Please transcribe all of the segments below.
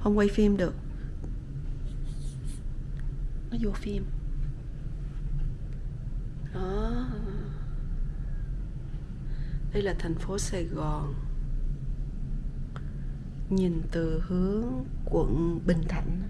không quay phim được. Nó vô phim. Đó. Đây là thành phố sài gòn. Nhìn từ hướng quận bình thạnh.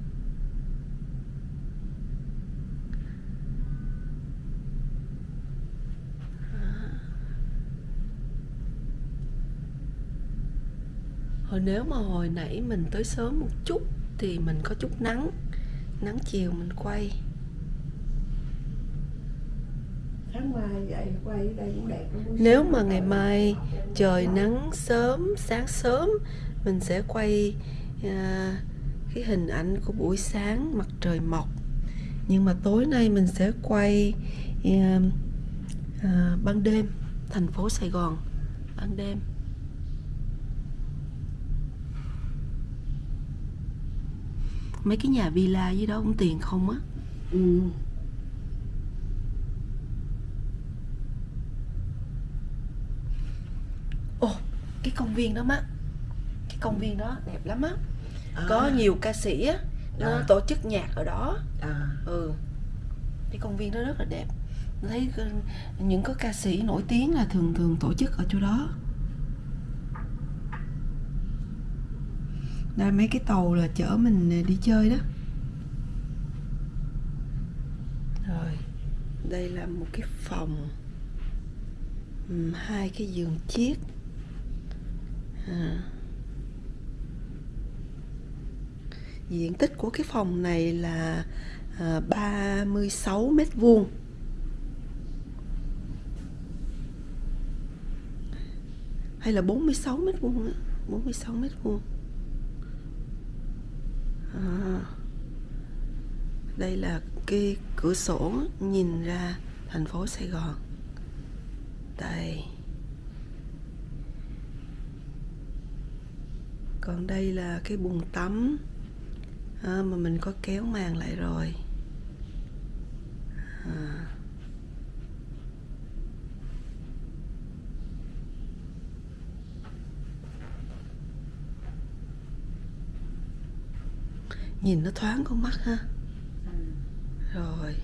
Hồi nếu mà hồi nãy mình tới sớm một chút thì mình có chút nắng. Nắng chiều mình quay. Nếu mà ngày mai trời nắng sớm sáng sớm mình sẽ quay à, cái hình ảnh của buổi sáng mặt trời mọc. Nhưng mà tối nay mình sẽ quay à, à, ban đêm thành phố sài gòn ban đêm mấy cái nhà villa dưới đó cũng tiền không á. Ừ. ồ cái công viên đó má. Cái công viên đó đẹp lắm á. À. có nhiều ca sĩ á nó À. tổ chức nhạc ở đó. À. Ừ. Cái công viên đó rất là đẹp. Thấy cái- những cái ca sĩ nổi tiếng là thường thường tổ chức ở chỗ đó đây mấy cái tàu là chở mình ờ, đi chơi đó. Rồi, đây là một cái phòng hai cái giường chiếc. À. diện tích của cái phòng này là à, 36 mét vuông. Hay là 46 mét vuông á? 46 mét vuông à, đây là cái cửa sổ nhìn ra thành phố Sài Gòn. Đây. Còn đây là cái bồn tắm à, mà mình có kéo màn lại rồi. À. nhìn nó thoáng con mắt ha. rồi